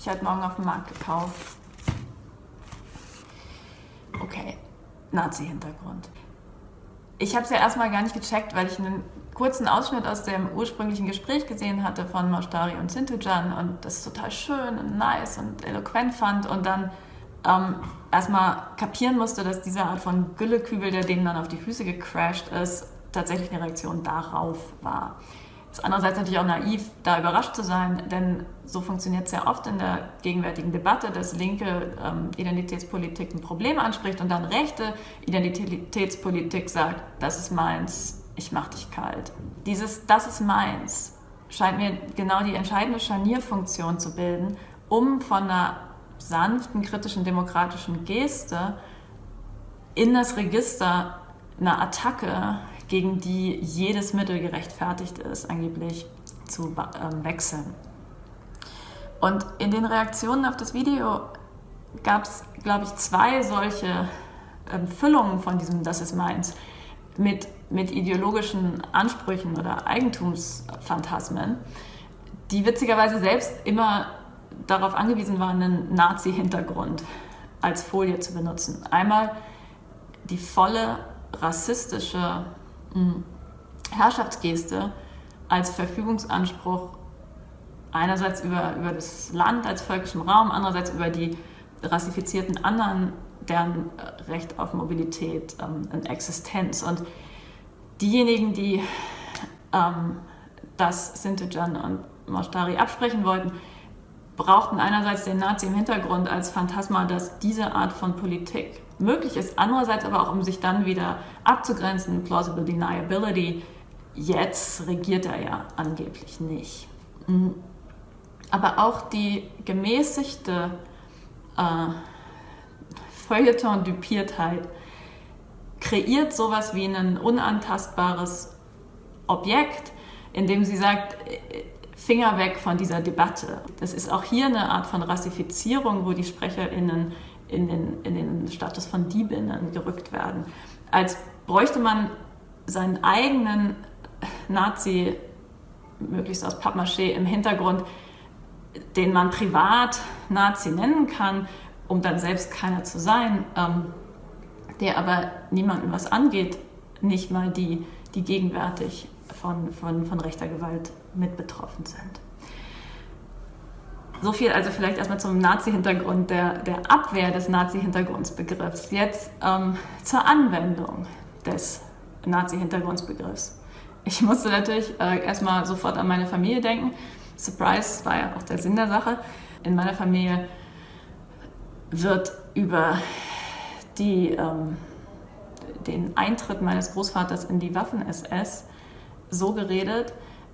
ich heute Morgen auf dem Markt gekauft. Okay, Nazi-Hintergrund. Ich habe es ja erstmal gar nicht gecheckt, weil ich einen kurzen Ausschnitt aus dem ursprünglichen Gespräch gesehen hatte von Maustari und Sintujan und das total schön und nice und eloquent fand und dann ähm, erstmal kapieren musste, dass diese Art von Güllekübel, der denen dann auf die Füße gecrashed ist, tatsächlich eine Reaktion darauf war. Ist andererseits natürlich auch naiv, da überrascht zu sein, denn so funktioniert es sehr oft in der gegenwärtigen Debatte, dass linke ähm, Identitätspolitik ein Problem anspricht und dann rechte Identitätspolitik sagt, das ist meins, ich mach dich kalt. Dieses das ist meins scheint mir genau die entscheidende Scharnierfunktion zu bilden, um von einer sanften, kritischen, demokratischen Geste in das Register einer Attacke gegen die jedes Mittel gerechtfertigt ist, angeblich zu ähm, wechseln. Und in den Reaktionen auf das Video gab es, glaube ich, zwei solche ähm, Füllungen von diesem Das ist meins mit, mit ideologischen Ansprüchen oder Eigentumsphantasmen, die witzigerweise selbst immer darauf angewiesen waren, einen Nazi-Hintergrund als Folie zu benutzen. Einmal die volle rassistische Herrschaftsgeste als Verfügungsanspruch einerseits über, über das Land als völkischem Raum, andererseits über die rassifizierten anderen, deren Recht auf Mobilität ähm, und Existenz. Und diejenigen, die ähm, das Sintijan und Moshtari absprechen wollten, brauchten einerseits den Nazi im Hintergrund als Phantasma, dass diese Art von Politik möglich ist. Andererseits aber auch, um sich dann wieder abzugrenzen, plausible deniability. Jetzt regiert er ja angeblich nicht. Mhm. Aber auch die gemäßigte äh, Feuilleton-Dupiertheit kreiert sowas wie ein unantastbares Objekt, in dem sie sagt, Finger weg von dieser Debatte. Das ist auch hier eine Art von Rassifizierung, wo die SprecherInnen in den, in den Status von Diebinnen gerückt werden. Als bräuchte man seinen eigenen Nazi, möglichst aus Pappmaché, im Hintergrund, den man privat Nazi nennen kann, um dann selbst keiner zu sein, ähm, der aber niemandem was angeht, nicht mal die, die gegenwärtig von, von, von rechter Gewalt mit betroffen sind. So viel also vielleicht erstmal zum Nazi-Hintergrund, der, der Abwehr des Nazi-Hintergrundsbegriffs. Jetzt ähm, zur Anwendung des Nazi-Hintergrundsbegriffs. Ich musste natürlich äh, erstmal sofort an meine Familie denken. Surprise war ja auch der Sinn der Sache. In meiner Familie wird über die, ähm, den Eintritt meines Großvaters in die Waffen-SS so geredet,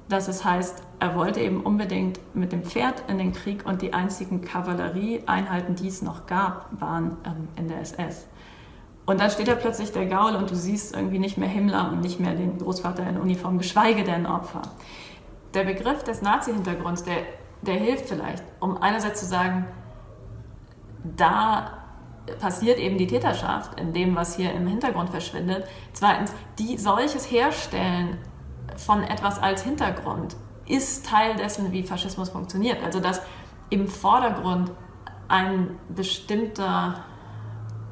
dass es heißt, er wollte eben unbedingt mit dem Pferd in den Krieg und die einzigen Kavallerieeinheiten, die es noch gab, waren ähm, in der SS. Und dann steht da plötzlich der Gaul und du siehst irgendwie nicht mehr Himmler und nicht mehr den Großvater in Uniform, geschweige denn Opfer. Der Begriff des Nazi-Hintergrunds, der, der hilft vielleicht, um einerseits zu sagen, da passiert eben die Täterschaft in dem, was hier im Hintergrund verschwindet. Zweitens, die solches herstellen von etwas als Hintergrund ist Teil dessen, wie Faschismus funktioniert. Also dass im Vordergrund ein bestimmter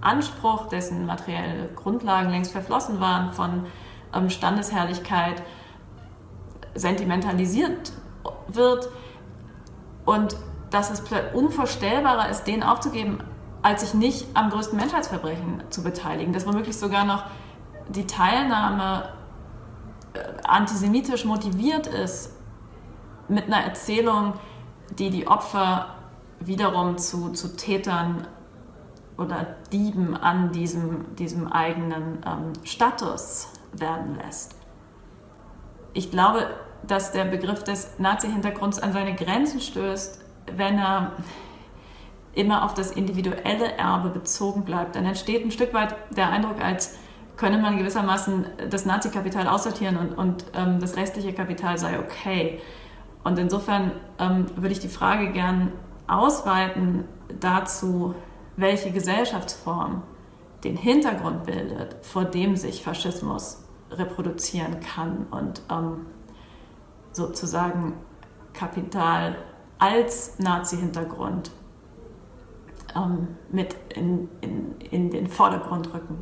Anspruch, dessen materielle Grundlagen längst verflossen waren, von ähm, Standesherrlichkeit sentimentalisiert wird und dass es unvorstellbarer ist, den aufzugeben, als sich nicht am größten Menschheitsverbrechen zu beteiligen. Dass womöglich sogar noch die Teilnahme antisemitisch motiviert ist, mit einer Erzählung, die die Opfer wiederum zu, zu Tätern oder Dieben an diesem, diesem eigenen ähm, Status werden lässt. Ich glaube, dass der Begriff des Nazi-Hintergrunds an seine Grenzen stößt, wenn er immer auf das individuelle Erbe bezogen bleibt. Dann entsteht ein Stück weit der Eindruck, als könne man gewissermaßen das Nazi-Kapital aussortieren und, und ähm, das restliche Kapital sei okay. Und insofern ähm, würde ich die Frage gern ausweiten dazu, welche Gesellschaftsform den Hintergrund bildet, vor dem sich Faschismus reproduzieren kann und ähm, sozusagen Kapital als Nazi-Hintergrund ähm, mit in, in, in den Vordergrund rücken.